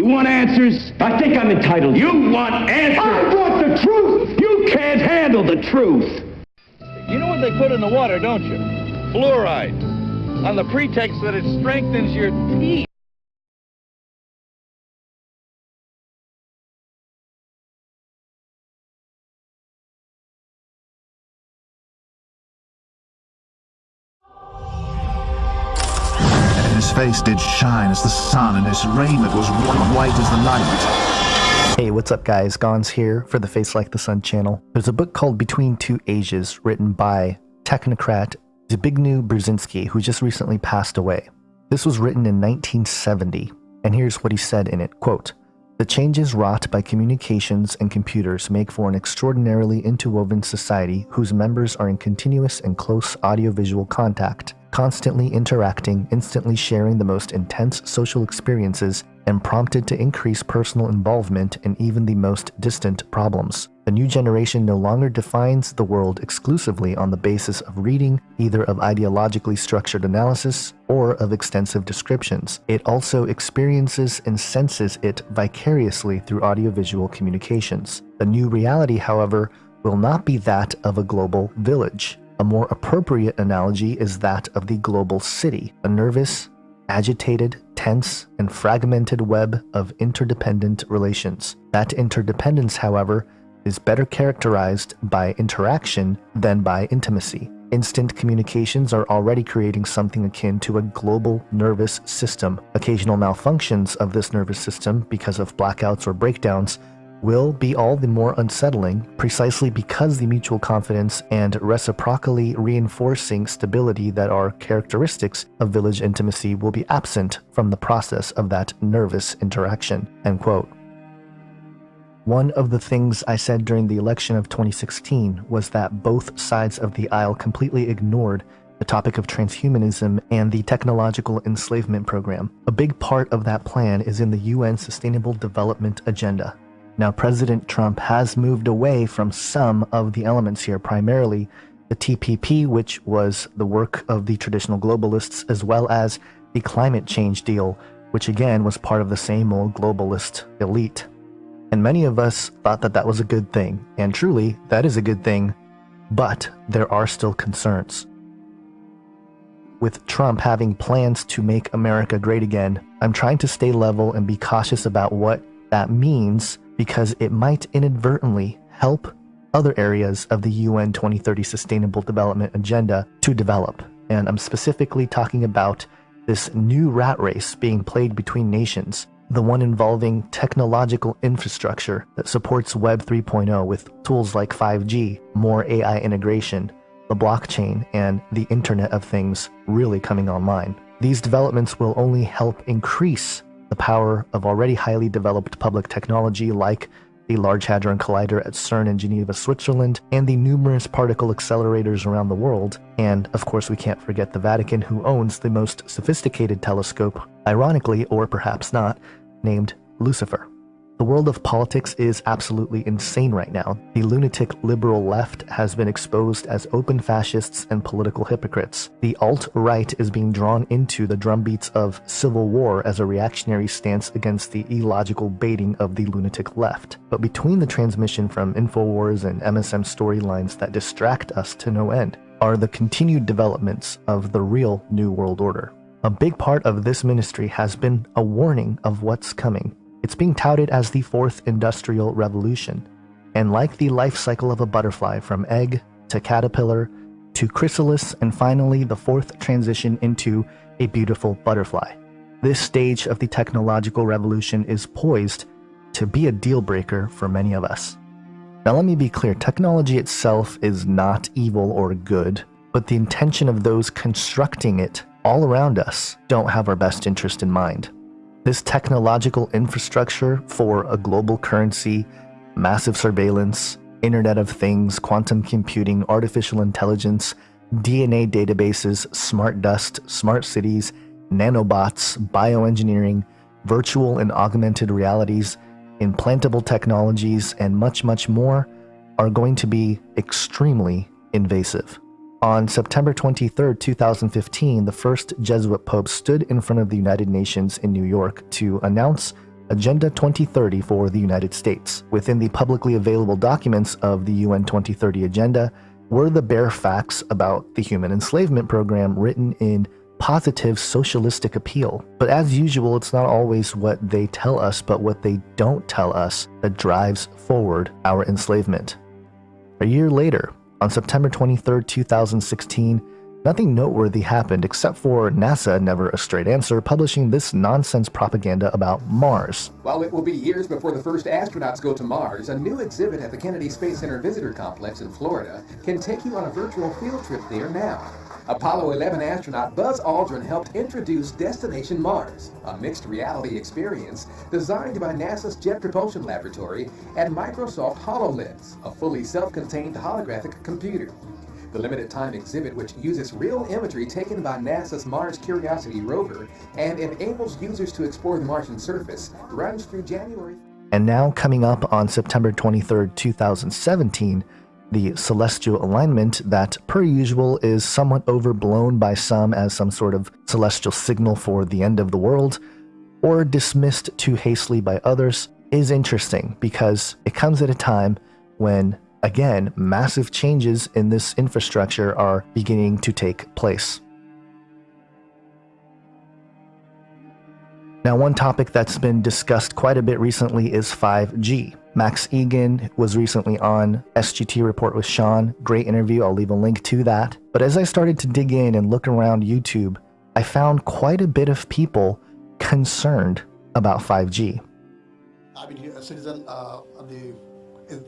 You want answers? I think I'm entitled. You want answers? I want the truth! You can't handle the truth! You know what they put in the water, don't you? Fluoride. On the pretext that it strengthens your teeth. Face did shine as the sun, and his raiment was white as the night. Hey, what's up guys? Gons here for the Face Like the Sun channel. There's a book called Between Two Ages written by technocrat Zbigniew Brzezinski, who just recently passed away. This was written in 1970, and here's what he said in it, quote, The changes wrought by communications and computers make for an extraordinarily interwoven society whose members are in continuous and close audiovisual contact constantly interacting, instantly sharing the most intense social experiences, and prompted to increase personal involvement in even the most distant problems. The new generation no longer defines the world exclusively on the basis of reading, either of ideologically structured analysis or of extensive descriptions. It also experiences and senses it vicariously through audiovisual communications. The new reality, however, will not be that of a global village. A more appropriate analogy is that of the global city, a nervous, agitated, tense, and fragmented web of interdependent relations. That interdependence, however, is better characterized by interaction than by intimacy. Instant communications are already creating something akin to a global nervous system. Occasional malfunctions of this nervous system because of blackouts or breakdowns will be all the more unsettling precisely because the mutual confidence and reciprocally reinforcing stability that are characteristics of village intimacy will be absent from the process of that nervous interaction. End quote. One of the things I said during the election of 2016 was that both sides of the aisle completely ignored the topic of transhumanism and the technological enslavement program. A big part of that plan is in the UN Sustainable Development Agenda, now, President Trump has moved away from some of the elements here, primarily the TPP, which was the work of the traditional globalists, as well as the climate change deal, which again was part of the same old globalist elite. And many of us thought that that was a good thing, and truly, that is a good thing, but there are still concerns. With Trump having plans to make America great again, I'm trying to stay level and be cautious about what that means because it might inadvertently help other areas of the UN 2030 Sustainable Development Agenda to develop. And I'm specifically talking about this new rat race being played between nations, the one involving technological infrastructure that supports Web 3.0 with tools like 5G, more AI integration, the blockchain, and the Internet of Things really coming online. These developments will only help increase the power of already highly developed public technology like the Large Hadron Collider at CERN in Geneva, Switzerland, and the numerous particle accelerators around the world. And of course, we can't forget the Vatican, who owns the most sophisticated telescope, ironically, or perhaps not, named Lucifer. The world of politics is absolutely insane right now. The lunatic liberal left has been exposed as open fascists and political hypocrites. The alt-right is being drawn into the drumbeats of civil war as a reactionary stance against the illogical baiting of the lunatic left. But between the transmission from InfoWars and MSM storylines that distract us to no end, are the continued developments of the real New World Order. A big part of this ministry has been a warning of what's coming it's being touted as the fourth industrial revolution. And like the life cycle of a butterfly from egg to caterpillar to chrysalis and finally the fourth transition into a beautiful butterfly. This stage of the technological revolution is poised to be a deal breaker for many of us. Now let me be clear, technology itself is not evil or good, but the intention of those constructing it all around us don't have our best interest in mind. This technological infrastructure for a global currency, massive surveillance, Internet of Things, quantum computing, artificial intelligence, DNA databases, smart dust, smart cities, nanobots, bioengineering, virtual and augmented realities, implantable technologies, and much, much more are going to be extremely invasive. On September 23, 2015, the first Jesuit pope stood in front of the United Nations in New York to announce Agenda 2030 for the United States. Within the publicly available documents of the UN 2030 Agenda were the bare facts about the human enslavement program written in positive socialistic appeal. But as usual, it's not always what they tell us, but what they don't tell us that drives forward our enslavement. A year later, on September 23, 2016, nothing noteworthy happened except for NASA, never a straight answer, publishing this nonsense propaganda about Mars. While it will be years before the first astronauts go to Mars, a new exhibit at the Kennedy Space Center Visitor Complex in Florida can take you on a virtual field trip there now. Apollo 11 astronaut Buzz Aldrin helped introduce Destination Mars, a mixed reality experience designed by NASA's Jet Propulsion Laboratory and Microsoft HoloLens, a fully self-contained holographic computer. The limited time exhibit, which uses real imagery taken by NASA's Mars Curiosity rover and enables users to explore the Martian surface, runs through January. And now, coming up on September 23, 2017, the celestial alignment that, per usual, is somewhat overblown by some as some sort of celestial signal for the end of the world, or dismissed too hastily by others, is interesting because it comes at a time when, again, massive changes in this infrastructure are beginning to take place. Now, one topic that's been discussed quite a bit recently is 5G. Max Igan was recently on SGT Report with Sean. Great interview. I'll leave a link to that. But as I started to dig in and look around YouTube, I found quite a bit of people concerned about 5G. I've been a citizen uh, of the,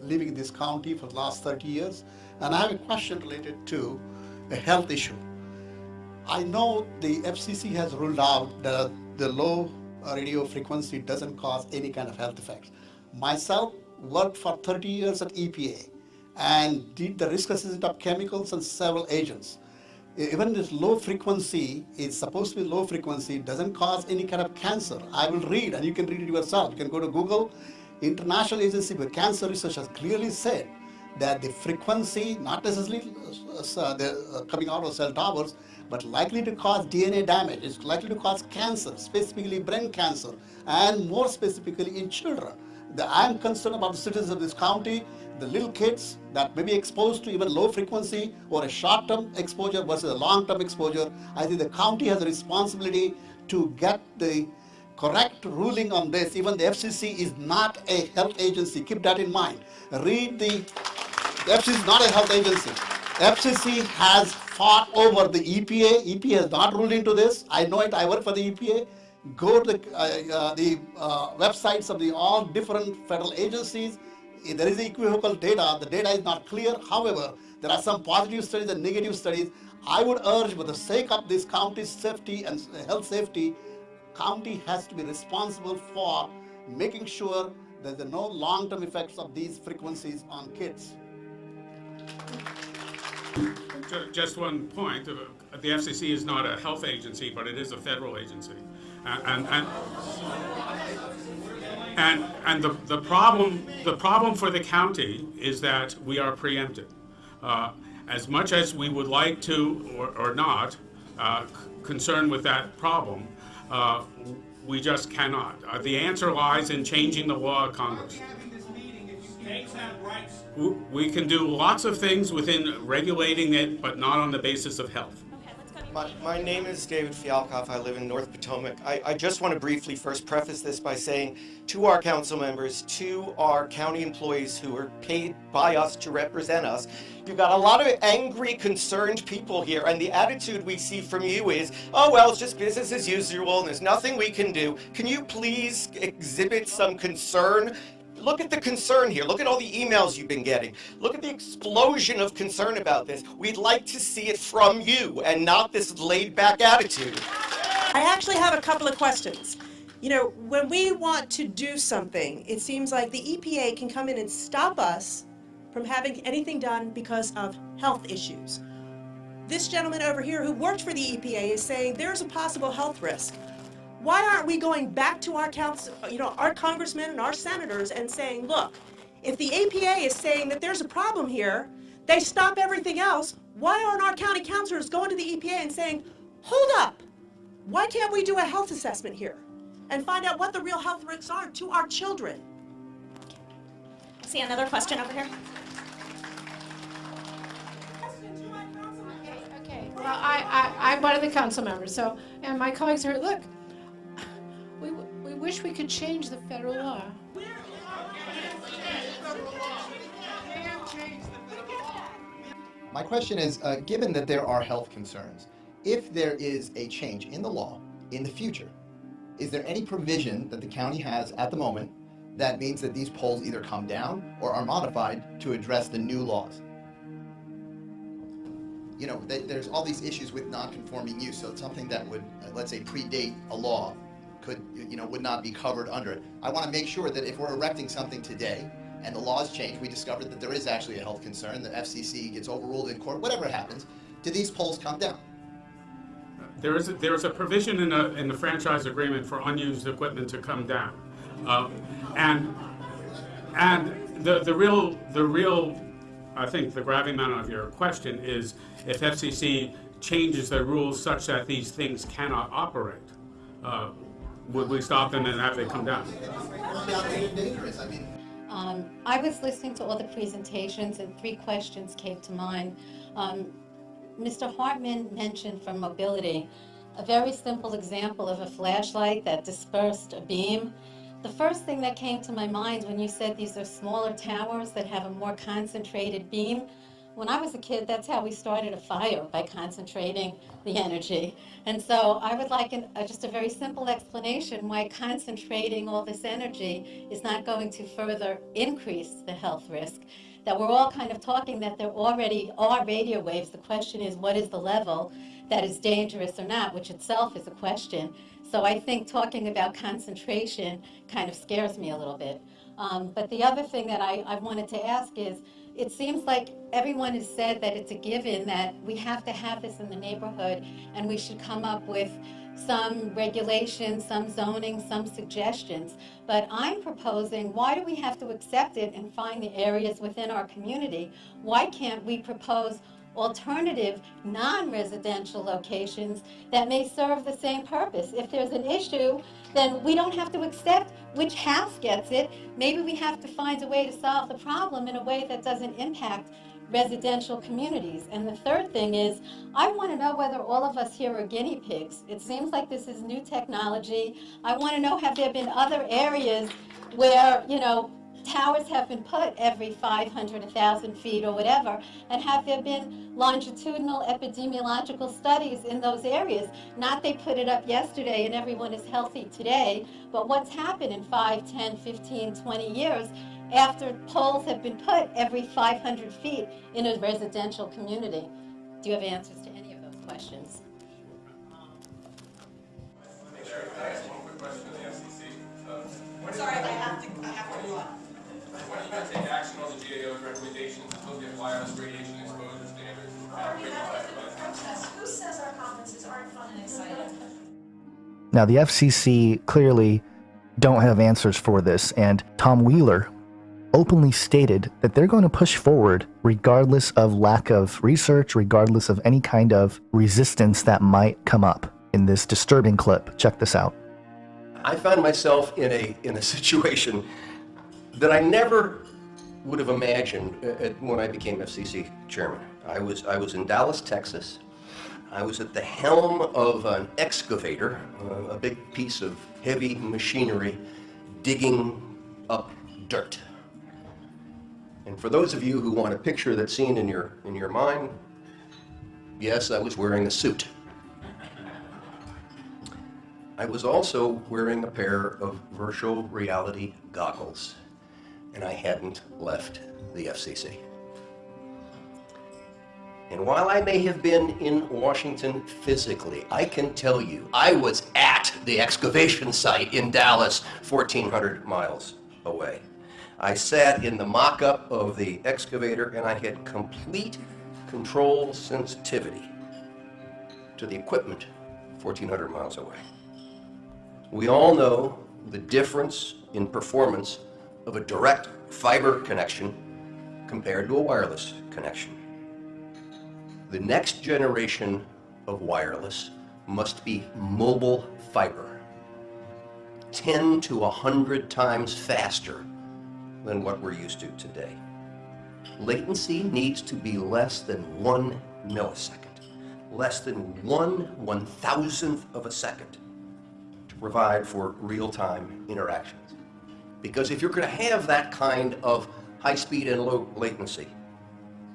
living in this county for the last 30 years, and I have a question related to a health issue. I know the FCC has ruled out that the low radio frequency doesn't cause any kind of health effects. Myself worked for 30 years at EPA and did the risk assessment of chemicals and several agents. Even this low frequency is supposed to be low frequency, doesn't cause any kind of cancer. I will read and you can read it yourself. You can go to Google. International Agency for Cancer Research has clearly said that the frequency, not necessarily uh, the, uh, coming out of cell towers, but likely to cause DNA damage. It's likely to cause cancer, specifically brain cancer, and more specifically in children. The, I'm concerned about the citizens of this county, the little kids that may be exposed to even low frequency or a short-term exposure versus a long-term exposure. I think the county has a responsibility to get the correct ruling on this. Even the FCC is not a health agency. Keep that in mind. Read the, the FCC is not a health agency. FCC has fought over the EPA. EPA has not ruled into this. I know it. I work for the EPA go to the, uh, uh, the uh, websites of the all different federal agencies. There is equivocal data. The data is not clear. However, there are some positive studies and negative studies. I would urge, for the sake of this county's safety and health safety, county has to be responsible for making sure that there are no long-term effects of these frequencies on kids. Just one point, the FCC is not a health agency, but it is a federal agency. And, and, and, and the, the, problem, the problem for the county is that we are preempted. Uh, as much as we would like to or, or not uh, concerned with that problem, uh, we just cannot. Uh, the answer lies in changing the law of Congress. We can do lots of things within regulating it, but not on the basis of health. My, my, name is David Fialkoff. I live in North Potomac. I, I, just want to briefly first preface this by saying to our council members, to our county employees who are paid by us to represent us, you've got a lot of angry, concerned people here, and the attitude we see from you is, oh, well, it's just business as usual, and there's nothing we can do. Can you please exhibit some concern look at the concern here. Look at all the emails you've been getting. Look at the explosion of concern about this. We'd like to see it from you and not this laid back attitude. I actually have a couple of questions. You know, when we want to do something, it seems like the EPA can come in and stop us from having anything done because of health issues. This gentleman over here who worked for the EPA is saying there's a possible health risk. Why aren't we going back to our council, you know, our congressmen and our senators and saying, look, if the EPA is saying that there's a problem here, they stop everything else. Why aren't our county councilors going to the EPA and saying, hold up, why can't we do a health assessment here? and find out what the real health risks are to our children. See another question over here? Okay, well, I, I, I'm one of the council members, so, and my colleagues are, look, we, wish we could change the federal law. My question is, uh, given that there are health concerns, if there is a change in the law in the future, is there any provision that the county has at the moment that means that these poles either come down or are modified to address the new laws? You know, th- there's all these issues with non-conforming use, so it's something that would, uh, let's say, predate a law could, you know, would not be covered under it. I want to make sure that if we're erecting something today and the laws change, we discovered that there is actually a health concern, the FCC gets overruled in court, whatever happens, do these poles come down? There is, a- there is a provision in the, in the franchise agreement for unused equipment to come down. Uh, And, and the, the real, the real, I think the gravamen of your question is if FCC changes their rules such that these things cannot operate, uh, would we stop them and have they come down? I. Um, I was listening to all the presentations and three questions came to mind. Um, Mr. Hartman mentioned for mobility, a very simple example of a flashlight that dispersed a beam. The first thing that came to my mind when you said these are smaller towers that have a more concentrated beam, when I was a kid, that's how we started a fire, by concentrating the energy. And so I would like an, just a very simple explanation why concentrating all this energy is not going to further increase the health risk. That we're all kind of talking that there already are radio waves. The question is, what is the level that is dangerous or not, which itself is a question. So I think talking about concentration kind of scares me a little bit. Um, but the other thing that I, I wanted to ask is, it seems like everyone has said that it's a given that we have to have this in the neighborhood and we should come up with some regulations, some zoning, some suggestions. But I'm proposing, why do we have to accept it and find the areas within our community? Why can't we propose alternative, non-residential locations that may serve the same purpose? If there's an issue, then we don't have to accept which house gets it. Maybe we have to find a way to solve the problem in a way that doesn't impact residential communities. And the third thing is, I want to know whether all of us here are guinea pigs. It seems like this is new technology. I want to know, have there been other areas where, you know, towers have been put every 500, 1,000 feet or whatever, and have there been longitudinal epidemiological studies in those areas? Not they put it up yesterday and everyone is healthy today, but what's happened in 5, 10, 15, 20 years after poles have been put every 500 feet in a residential community? Do you have answers to any of those questions? Sorry, I have to, I have to go on. When are you going to take action on the GAO's recommendations to look at wireless radiation exposure standards? Who says our conferences aren't fun and exciting? Now, the FCC clearly don't have answers for this, and Tom Wheeler openly stated that they're going to push forward regardless of lack of research, regardless of any kind of resistance that might come up in this disturbing clip. Check this out. I found myself in a in a situation that I never would have imagined uh, uh, when I became FCC chairman. I was I was in Dallas, Texas. I was at the helm of an excavator, uh, a big piece of heavy machinery, digging up dirt. And for those of you who want to picture that scene in your in your mind, yes, I was wearing a suit. I was also wearing a pair of virtual reality goggles, and I hadn't left the FCC. And while I may have been in Washington physically, I can tell you I was at the excavation site in Dallas, 1,400 miles away. I sat in the mock-up of the excavator and I had complete control sensitivity to the equipment 1,400 miles away. We all know the difference in performance of a direct fiber connection compared to a wireless connection. The next generation of wireless must be mobile fiber. 10 to 100 times faster than what we're used to today. Latency needs to be less than one millisecond, less than one one thousandth of a second to provide for real-time interactions. Because if you're going to have that kind of high speed and low latency,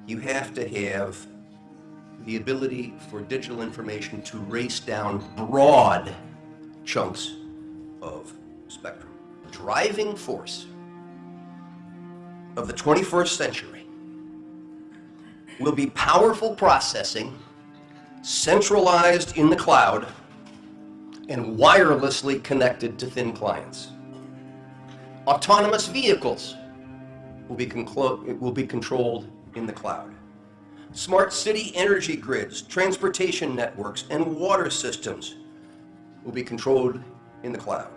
you have to have the ability for digital information to race down broad chunks of spectrum. Driving force of the 21st century will be powerful processing centralized in the cloud and wirelessly connected to thin clients. Autonomous vehicles will be, will be controlled in the cloud. Smart city energy grids, transportation networks, and water systems will be controlled in the cloud.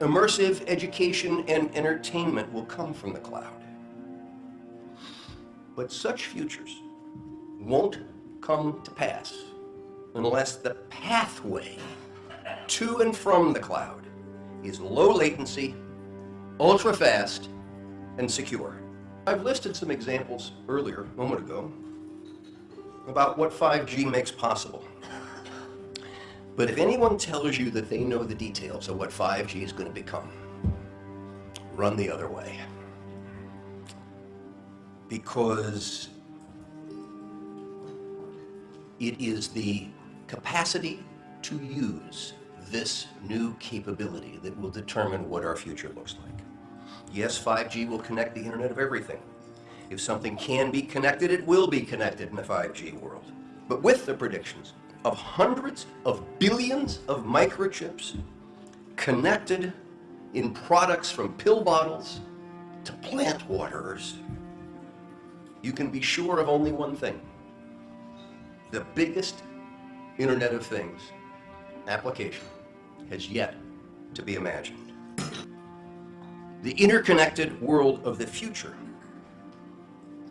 Immersive education and entertainment will come from the cloud. But such futures won't come to pass unless the pathway to and from the cloud is low latency, ultra fast, and secure. I've listed some examples earlier, a moment ago, about what 5G makes possible. But if anyone tells you that they know the details of what 5G is going to become, run the other way. Because it is the capacity to use this new capability that will determine what our future looks like. Yes, 5G will connect the Internet of Everything. If something can be connected, it will be connected in the 5G world. But with the predictions of hundreds of billions of microchips connected in products from pill bottles to plant waterers, you can be sure of only one thing. The biggest Internet of Things application has yet to be imagined. The interconnected world of the future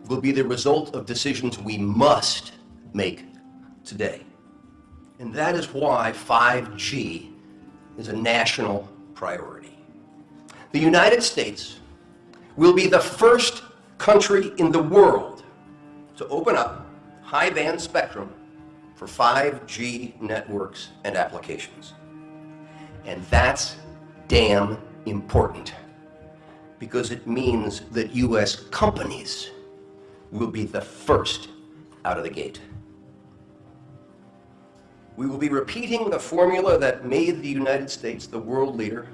will be the result of decisions we must make today. And that is why 5G is a national priority. The United States will be the first country in the world to open up high band spectrum for 5G networks and applications. And that's damn important because it means that U.S. companies will be the first out of the gate. We will be repeating the formula that made the United States the world leader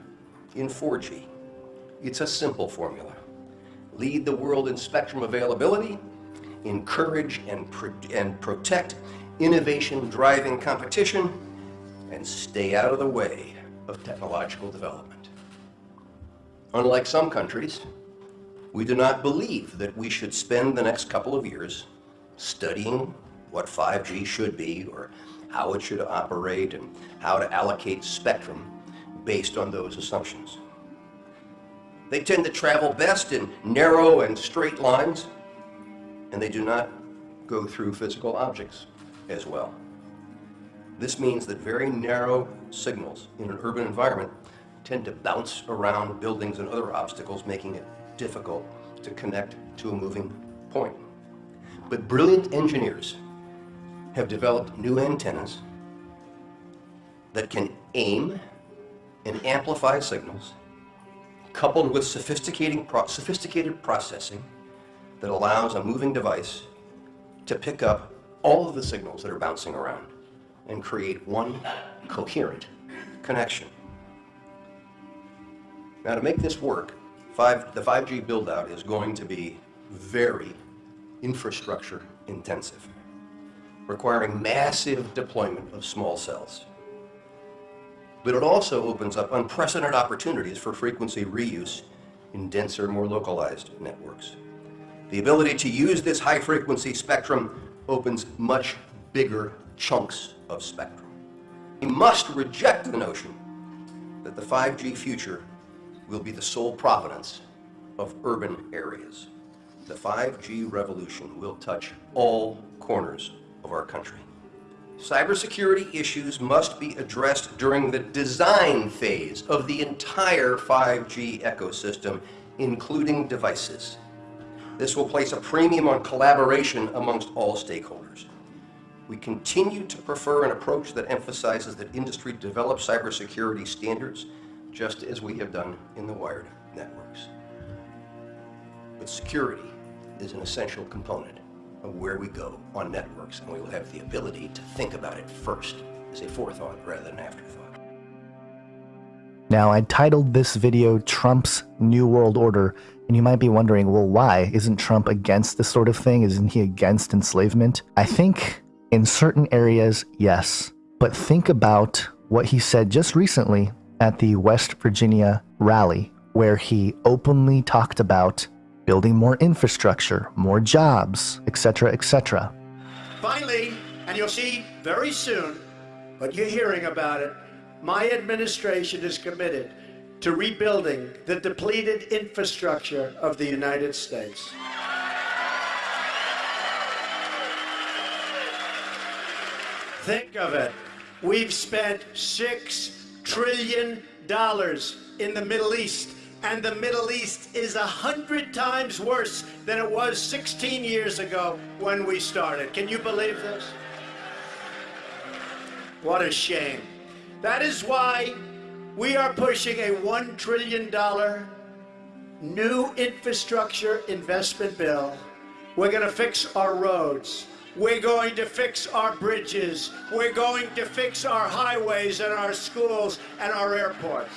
in 4G. It's a simple formula. Lead the world in spectrum availability, encourage and, pro and protect innovation driving competition, and stay out of the way of technological development. Unlike some countries, we do not believe that we should spend the next couple of years studying what 5G should be or how it should operate and how to allocate spectrum based on those assumptions. They tend to travel best in narrow and straight lines, and they do not go through physical objects as well. This means that very narrow signals in an urban environment tend to bounce around buildings and other obstacles, making it difficult to connect to a moving point. But brilliant engineers have developed new antennas that can aim and amplify signals coupled with sophisticated, pro sophisticated processing that allows a moving device to pick up all of the signals that are bouncing around and create one coherent connection. Now to make this work, five, the 5G build-out is going to be very infrastructure intensive, requiring massive deployment of small cells. But it also opens up unprecedented opportunities for frequency reuse in denser, more localized networks. The ability to use this high-frequency spectrum opens much bigger chunks of spectrum. We must reject the notion that the 5G future will be the sole providence of urban areas. The 5G revolution will touch all corners of our country. Cybersecurity issues must be addressed during the design phase of the entire 5G ecosystem, including devices. This will place a premium on collaboration amongst all stakeholders. We continue to prefer an approach that emphasizes that industry develop cybersecurity standards, just as we have done in the wired networks. But security is an essential component of where we go on networks, and we will have the ability to think about it first as a forethought rather than afterthought. Now, I titled this video Trump's New World Order, and you might be wondering, well, why? Isn't Trump against this sort of thing? Isn't he against enslavement? I think in certain areas, yes. But think about what he said just recently at the West Virginia rally, where he openly talked about building more infrastructure, more jobs, etc., etc. Finally, and you'll see very soon, but you're hearing about it, my administration is committed to rebuilding the depleted infrastructure of the United States. Think of it. We've spent six trillion dollars in the Middle East, and the Middle East is a hundred times worse than it was 16 years ago when we started. Can you believe this? What a shame. That is why we are pushing a $1 trillion new infrastructure investment bill. We're going to fix our roads. We're going to fix our bridges. We're going to fix our highways and our schools and our airports.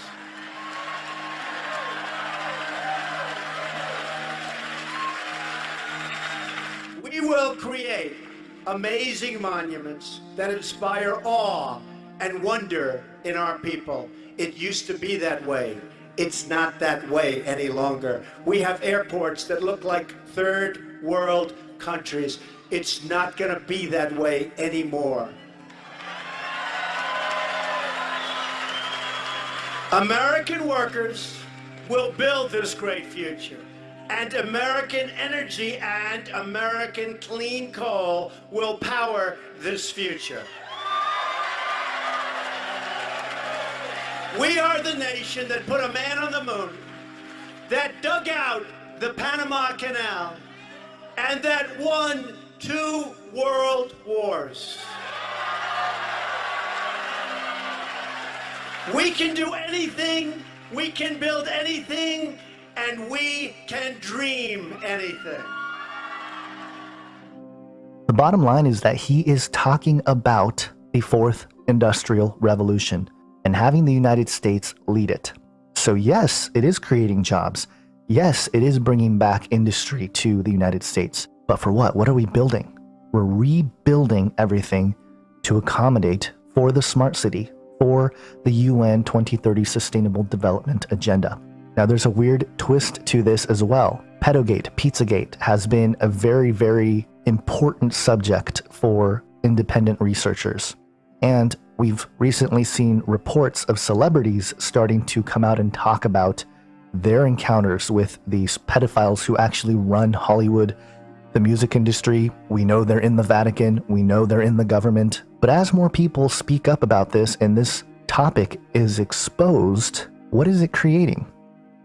We will create amazing monuments that inspire awe and wonder in our people. It used to be that way. It's not that way any longer. We have airports that look like third world countries. It's not going to be that way anymore. American workers will build this great future. And American energy and American clean coal will power this future. We are the nation that put a man on the moon, that dug out the Panama Canal, and that won two world wars. We can do anything, we can build anything, and we can dream anything. The bottom line is that he is talking about the fourth industrial revolution and having the United States lead it. So, yes, it is creating jobs. Yes, it is bringing back industry to the United States. But for what? What are we building? We're rebuilding everything to accommodate for the smart city, for the UN 2030 Sustainable Development Agenda. Now, there's a weird twist to this as well. Pedogate, Pizzagate has been a very, very important subject for independent researchers. And we've recently seen reports of celebrities starting to come out and talk about their encounters with these pedophiles who actually run Hollywood, the music industry. We know they're in the Vatican, we know they're in the government. But as more people speak up about this and this topic is exposed, what is it creating?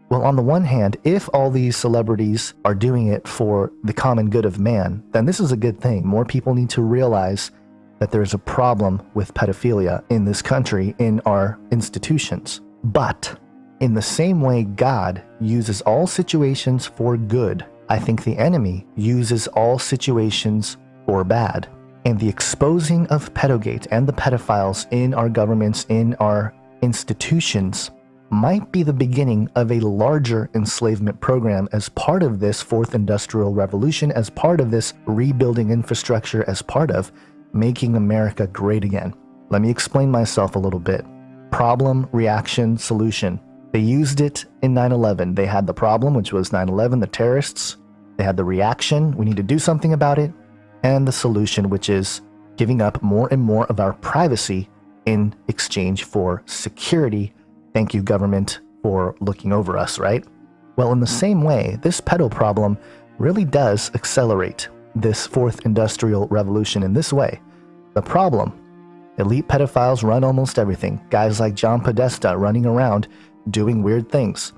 Well, on the one hand, if all these celebrities are doing it for the common good of man, then this is a good thing. More people need to realize that there's a problem with pedophilia in this country, in our institutions. But in the same way God uses all situations for good, I think the enemy uses all situations for bad. And the exposing of pedogate and the pedophiles in our governments, in our institutions, might be the beginning of a larger enslavement program as part of this fourth industrial revolution, as part of this rebuilding infrastructure, as part of making America great again. Let me explain myself a little bit. Problem, reaction, solution. They used it in 9 11. They had the problem, which was 9 11, the terrorists. They had the reaction, we need to do something about it. And the solution, which is giving up more and more of our privacy in exchange for security Thank you, government, for looking over us, right? Well, in the same way, this pedo problem really does accelerate this fourth industrial revolution in this way. The problem Elite pedophiles run almost everything. Guys like John Podesta running around doing weird things.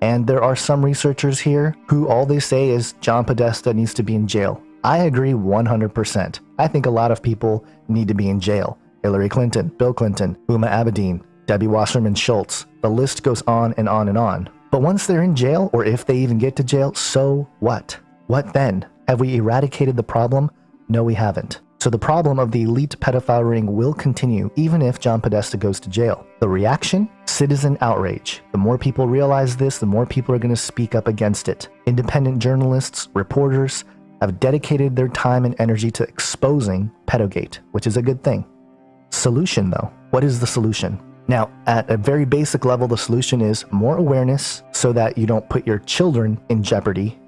And there are some researchers here who all they say is John Podesta needs to be in jail. I agree 100%. I think a lot of people need to be in jail. Hillary Clinton, Bill Clinton, Huma Abedin, Debbie Wasserman Schultz. The list goes on and on and on. But once they're in jail, or if they even get to jail, so what? What then? Have we eradicated the problem? No, we haven't. So the problem of the elite pedophile ring will continue even if John Podesta goes to jail. The reaction? Citizen outrage. The more people realize this, the more people are going to speak up against it. Independent journalists, reporters have dedicated their time and energy to exposing pedogate, which is a good thing. Solution though. What is the solution? Now, at a very basic level, the solution is more awareness so that you don't put your children in jeopardy.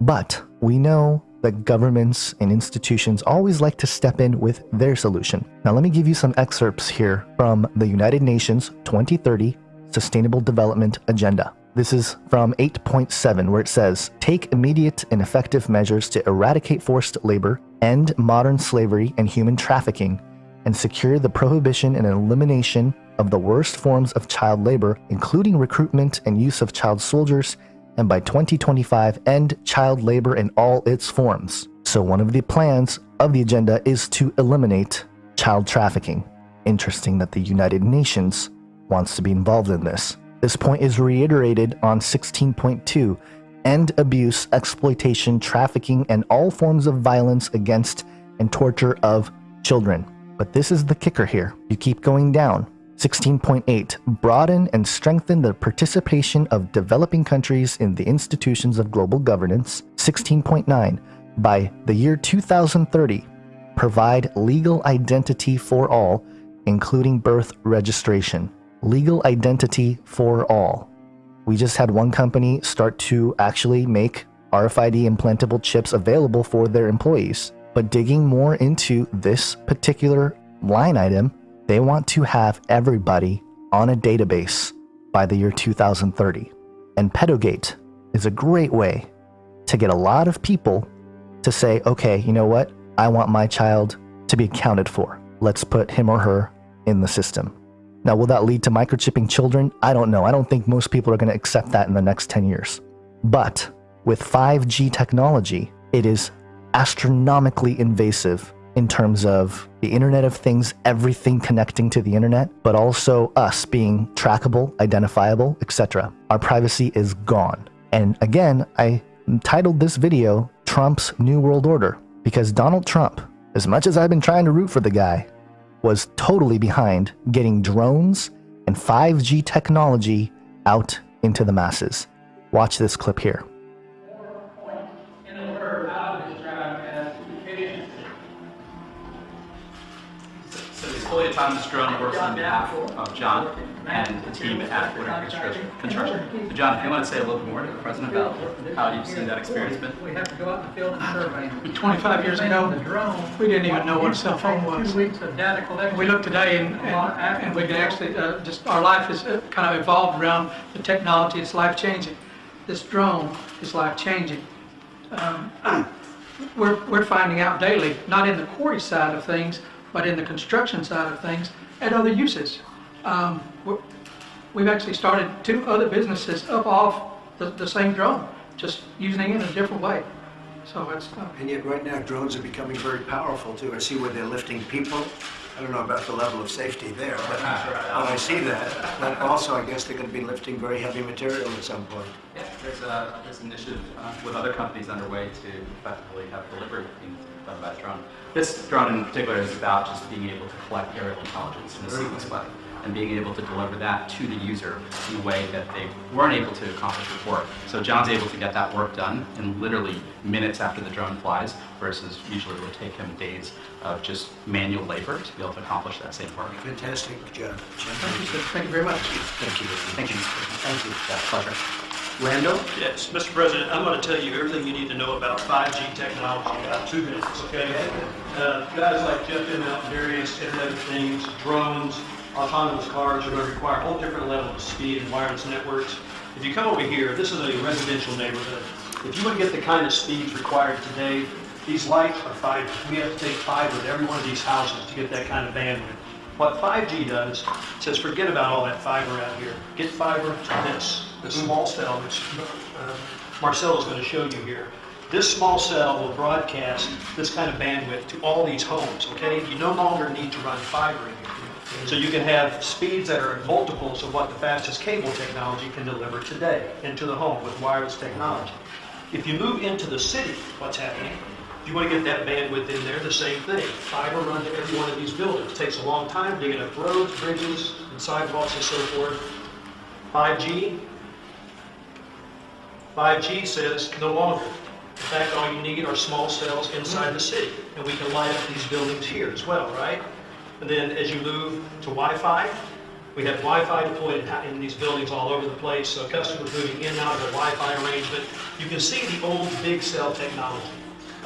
But we know that governments and institutions always like to step in with their solution. Now, let me give you some excerpts here from the United Nations 2030 Sustainable Development Agenda. This is from 8.7, where it says Take immediate and effective measures to eradicate forced labor, end modern slavery and human trafficking, and secure the prohibition and elimination of the worst forms of child labor, including recruitment and use of child soldiers, and by 2025 end child labor in all its forms. So one of the plans of the agenda is to eliminate child trafficking. Interesting that the United Nations wants to be involved in this. This point is reiterated on 16.2 end abuse, exploitation, trafficking, and all forms of violence against and torture of children. But this is the kicker here. You keep going down. 16.8 Broaden and strengthen the participation of developing countries in the institutions of global governance. 16.9 By the year 2030, provide legal identity for all, including birth registration. Legal identity for all. We just had one company start to actually make RFID implantable chips available for their employees. But digging more into this particular line item, they want to have everybody on a database by the year 2030. And Pedogate is a great way to get a lot of people to say, okay, you know what? I want my child to be accounted for. Let's put him or her in the system. Now, will that lead to microchipping children? I don't know. I don't think most people are going to accept that in the next 10 years. But with 5G technology, it is astronomically invasive in terms of the Internet of Things, everything connecting to the Internet, but also us being trackable, identifiable, etc. Our privacy is gone. And again, I titled this video Trump's New World Order because Donald Trump, as much as I've been trying to root for the guy, was totally behind getting drones and 5G technology out into the masses. Watch this clip here. This drone works on behalf of John and the team at Woodard Construction. Construction. So John, if you want to say a little bit more to the president about how you've seen that experience been? We have to go out in the field and survey. 25 years ago, we didn't even know what a cell phone was. Two weeks of data collection. We look today and, and, and we can actually, uh, just, our life is uh, kind of evolved around the technology. It's life-changing. This drone is life-changing. Um, we're, we're finding out daily, not in the quarry side of things, but in the construction side of things, and other uses. Um, we're- we've actually started two other businesses up off the, the same drone, just using it in a different way. So it's, uh, And yet, right now, drones are becoming very powerful too. I see where they're lifting people. I don't know about the level of safety there, but when I see that, but also, I guess they're going to be lifting very heavy material at some point. Yeah, there's a, there's an initiative uh, with other companies underway to effectively have delivery being done by drone. This drone in particular is about just being able to collect aerial intelligence in a sequence way and being able to deliver that to the user in a way that they weren't able to accomplish before. So John's able to get that work done in literally minutes after the drone flies versus usually it would take him days of just manual labor to be able to accomplish that same work. Fantastic job. thank you, sir. Thank you very much. Thank you. Thank you. Thank you. Yeah, pleasure. Randall? Yes, Mr. President, I'm going to tell you everything you need to know about 5G technology in about two minutes, okay? Uh, Guys like Jeff M. Out various Internet of Things, drones, autonomous cars are going to require a whole different level of speed and wireless networks. If you come over here, this is a residential neighborhood. If you want to get the kind of speeds required today, these lights are 5G. We have to take fiber to every one of these houses to get that kind of bandwidth. What 5G does, says forget about all that fiber out here. Get fiber to this, the small cell, which uh, Marcelo's going to show you here. This small cell will broadcast this kind of bandwidth to all these homes, okay? You no longer need to run fiber in here. So you can have speeds that are multiples of what the fastest cable technology can deliver today into the home with wireless technology. If you move into the city, what's happening? If you want to get that bandwidth in there, the same thing. Fiber run to every one of these buildings. It takes a long time digging up roads, bridges, and sidewalks and so forth. 5G, 5G says no longer. In fact, all you need are small cells inside the city, and we can light up these buildings here as well, right? And then as you move to Wi-Fi, we have Wi-Fi deployed in- these buildings all over the place, so customers moving in and out of the Wi-Fi arrangement. You can see the old big cell technology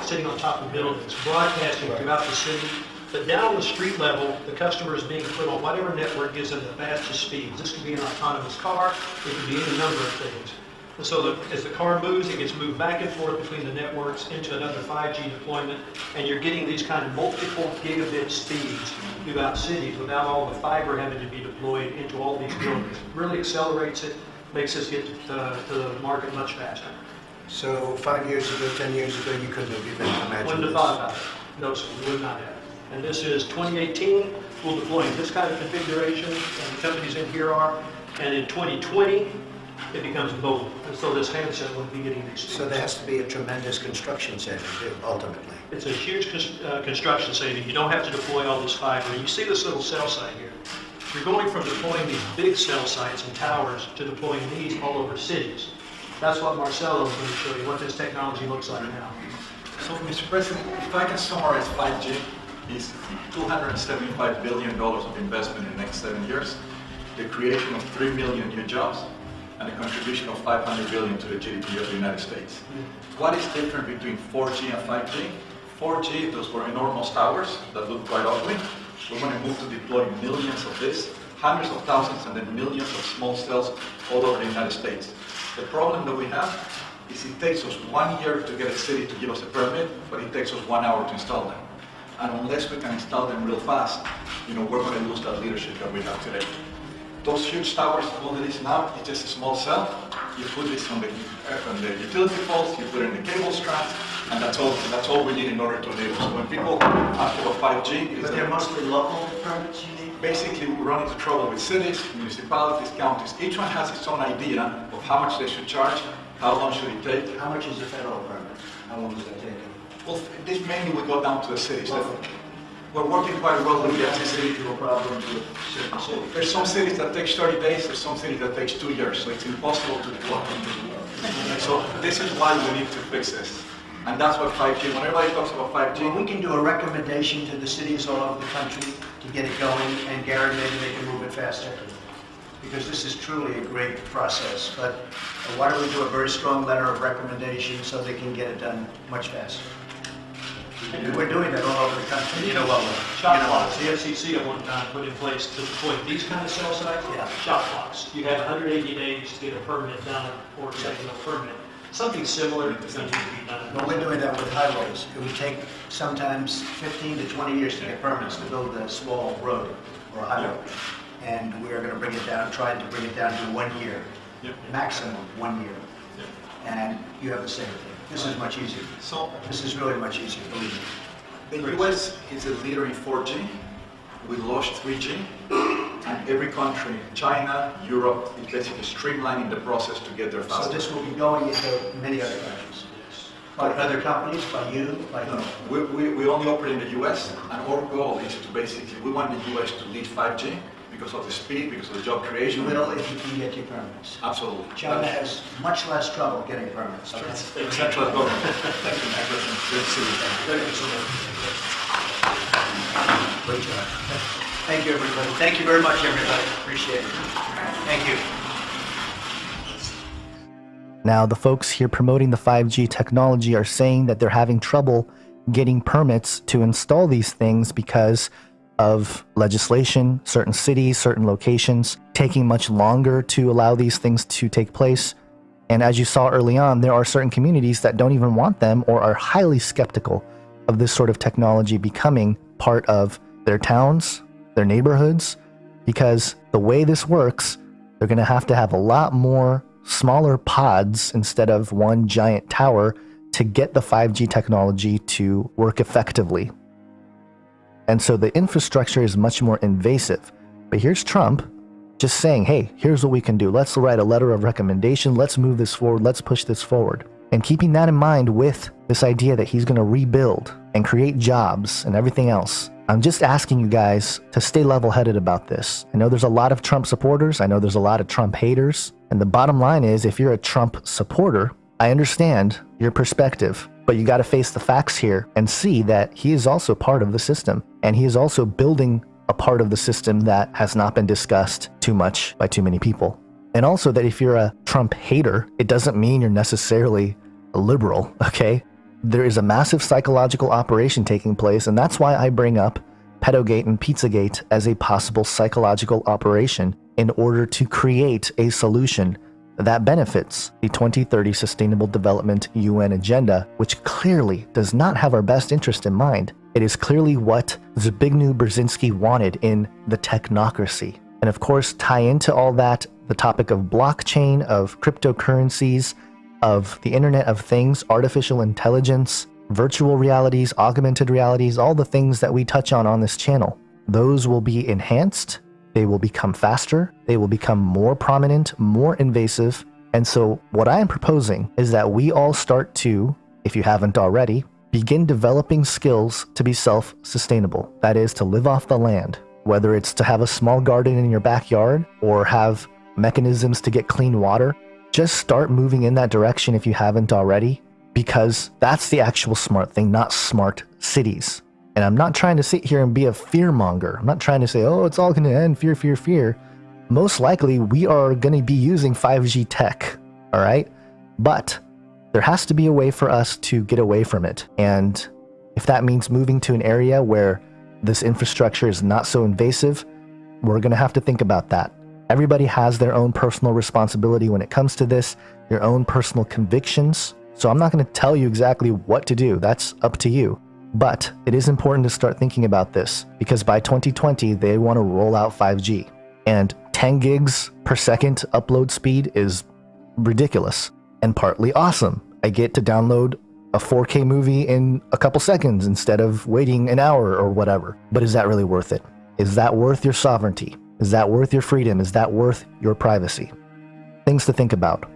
sitting on top of buildings, broadcasting throughout the city. But down the street level, the customer is being put on whatever network gives them the fastest speeds. This could be an autonomous car, it could be any number of things. And so the, as the car moves, it gets moved back and forth between the networks into another 5G deployment, and you're getting these kind of multiple gigabit speeds throughout cities without all the fiber having to be deployed into all these buildings. Really accelerates it, makes us get to, to the market much faster. So five years ago, 10 years ago, you couldn't have even imagined Wouldn't have thought about it. No, sir, we would not have. And this is 2018, we'll deploy in this kind of configuration, and the companies in here are. And in 2020, it becomes mobile. And so this handset will be getting these. So there has to be a tremendous construction saving too, ultimately. It's a huge cons- uh, construction saving. You don't have to deploy all this fiber. You see this little cell site here. You're going from deploying these big cell sites and towers to deploying these all over cities. That's what Marcelo is going to show you, what this technology looks like now. So, Mr. President, if I can summarize 5G, is $275 billion of investment in the next seven years, the creation of 3 million new jobs, and a contribution of 500 billion to the GDP of the United States. What is different between 4G and 5G? 4G, those were enormous towers that looked quite ugly. We're going to move to deploy millions of this, hundreds of thousands, and then millions of small cells all over the United States. The problem that we have is it takes us one year to get a city to give us a permit, but it takes us one hour to install them. And unless we can install them real fast, you know, we're going to lose that leadership that we have today. Those huge towers, all it is now, it's just a small cell. You put this on the, uh, on the utility poles, you put it in the cable strands, and that's all, that's all we need in order to enable. So when people ask about 5G, But they're mostly local permits you need? Basically, we run into trouble with cities, municipalities, counties. Each one has its own idea of how much they should charge, how long should it take. How much is a federal permit? How long does that take? Well, this mainly we go down to the cities. We're working quite well with the FCC. problems with certain cities. There's some cities that takes 30 days, there's some cities that takes two years, so it's impossible to deploy. So this is why we need to fix this. And that's what 5G, when everybody talks about 5G, Well, we can do a recommendation to the cities all over the country to get it going, and Gary, maybe they can move it faster. Because this is truly a great process, but why don't we do a very strong letter of recommendation so they can get it done much faster? And We're doing that all over the country. You know what, shot clocks, the FCC at one time put in place to deploy these kind of cell sites, Yeah. shot clocks. You have 180 days to get a permit done or second a permit. Something similar is going to be done. But we're doing that with highways. It would take sometimes 15 to 20 years to get permits to build a small road or a highway. And we are going to bring it down, trying to bring it down to one year, maximum one year. And you have the same thing. This is much easier. So This is really much easier, believe me. The US is a leader in 4G. We launched 3G. And every country, China, Europe, is basically streamlining the process to get there faster. So this will be going into many other countries. By other companies, by you, by No, no. We, we, we only operate in the US, and our goal is to basically, we want the US to lead 5G because of the speed, because of the job creation. You will if you can get your permits. Absolutely. China has much less trouble getting permits. okay? The central government. Thank you, Mr. President. Good to see you. Thank you so much. Great job. Thank you, everybody. Thank you very much, everybody. Appreciate it. Thank you. Now, the folks here promoting the 5G technology are saying that they're having trouble getting permits to install these things because of legislation, certain cities, certain locations taking much longer to allow these things to take place. And as you saw early on, there are certain communities that don't even want them or are highly skeptical of this sort of technology becoming part of their towns, their neighborhoods because the way this works, they're going to have to have a lot more smaller pods instead of one giant tower to get the 5G technology to work effectively. And so the infrastructure is much more invasive. But here's Trump just saying, hey, here's what we can do. Let's write a letter of recommendation. Let's move this forward. Let's push this forward. And keeping that in mind with this idea that he's going to rebuild and create jobs and everything else, I'm just asking you guys to stay level headed about this. I know there's a lot of Trump supporters. I know there's a lot of Trump haters. And the bottom line is if you're a Trump supporter, I understand your perspective, but you got to face the facts here and see that he is also part of the system. And he is also building a part of the system that has not been discussed too much by too many people. And also that if you're a Trump hater, it doesn't mean you're necessarily a liberal, okay? There is a massive psychological operation taking place, and that's why I bring up Pedogate and Pizzagate as a possible psychological operation in order to create a solution that benefits the 2030 Sustainable Development UN agenda, which clearly does not have our best interest in mind. It is clearly what Zbigniew Brzezinski wanted in the technocracy. And of course, tie into all that the topic of blockchain, of cryptocurrencies, of the Internet of Things, artificial intelligence, virtual realities, augmented realities, all the things that we touch on on this channel. Those will be enhanced, they will become faster, they will become more prominent, more invasive. And so, what I am proposing is that we all start to, if you haven't already, begin developing skills to be self sustainable. That is, to live off the land, whether it's to have a small garden in your backyard or have mechanisms to get clean water. Just start moving in that direction if you haven't already, because that's the actual smart thing, not smart cities. And I'm not trying to sit here and be a fear monger. I'm not trying to say, oh, it's all going to end, fear, fear, fear. Most likely, we are going to be using 5G tech, all right? But there has to be a way for us to get away from it. And if that means moving to an area where this infrastructure is not so invasive, we're going to have to think about that. Everybody has their own personal responsibility when it comes to this, your own personal convictions. So I'm not going to tell you exactly what to do. That's up to you. But it is important to start thinking about this because by 2020, they want to roll out 5G. And 10 gigs per second upload speed is ridiculous and partly awesome. I get to download a 4K movie in a couple seconds instead of waiting an hour or whatever. But is that really worth it? Is that worth your sovereignty? Is that worth your freedom? Is that worth your privacy? Things to think about.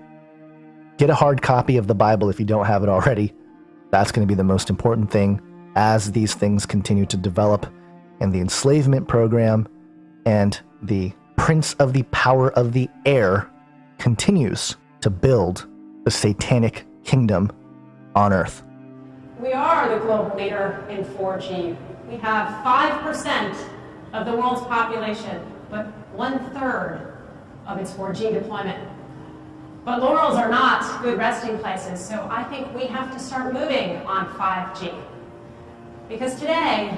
Get a hard copy of the Bible if you don't have it already. That's going to be the most important thing as these things continue to develop and the enslavement program and the prince of the power of the air continues to build the satanic kingdom on earth. We are the global leader in 4G. We have 5% of the world's population but one third of its 4G deployment. But laurels are not good resting places, so I think we have to start moving on 5G. Because today,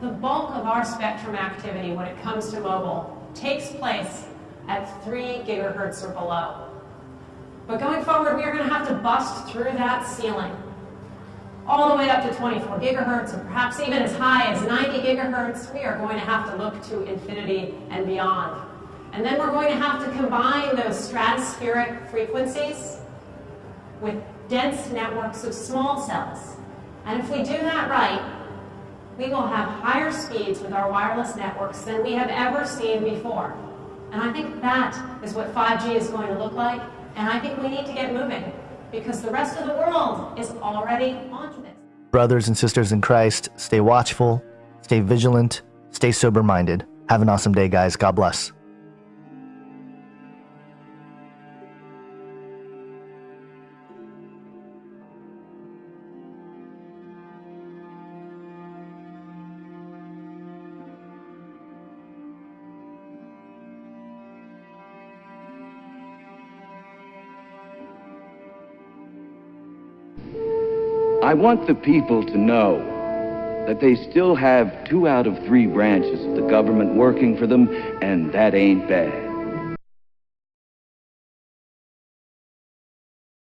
the bulk of our spectrum activity when it comes to mobile takes place at 3 gigahertz or below. But going forward, we are going to have to bust through that ceiling all the way up to 24 gigahertz, and perhaps even as high as 90 gigahertz, we are going to have to look to infinity and beyond. And then we're going to have to combine those stratospheric frequencies with dense networks of small cells. And if we do that right, we will have higher speeds with our wireless networks than we have ever seen before. And I think that is what 5G is going to look like, and I think we need to get moving because the rest of the world is already onto this. Brothers and sisters in Christ, stay watchful, stay vigilant, stay sober minded. Have an awesome day, guys. God bless. I want the people to know that they still have two out of three branches of the government working for them, and that ain't bad.